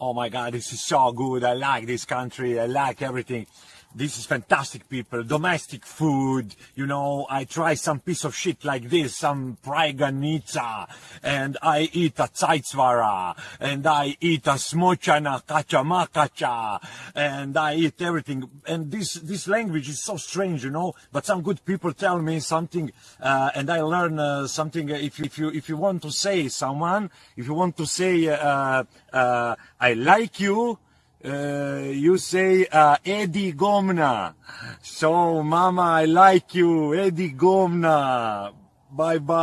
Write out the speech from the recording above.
oh my god, this is so good. I like this country. I like everything. This is fantastic people, domestic food, you know, I try some piece of shit like this, some Pryganica, and I eat a Zeitsvara, and I eat a Smochana Kachamakacha, and I eat everything. And this, this language is so strange, you know, but some good people tell me something, uh, and I learn uh, something. If, if you, if you want to say someone, if you want to say, uh, uh, I like you, uh, you say uh, Eddie Gomna. So, Mama, I like you, Eddie Gomna. Bye bye.